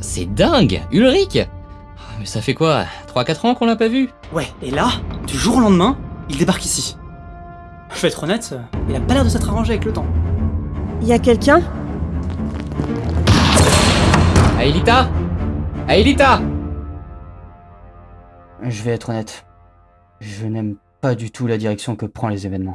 C'est dingue Ulrich ah, Mais ça fait quoi 3-4 ans qu'on l'a pas vu? Ouais, et là, du jour au lendemain, il débarque ici. Je vais être honnête, il a pas l'air de s'être arrangé avec le temps. Y a quelqu'un? Aelita? Aelita Je vais être honnête. Je n'aime pas du tout la direction que prend les événements.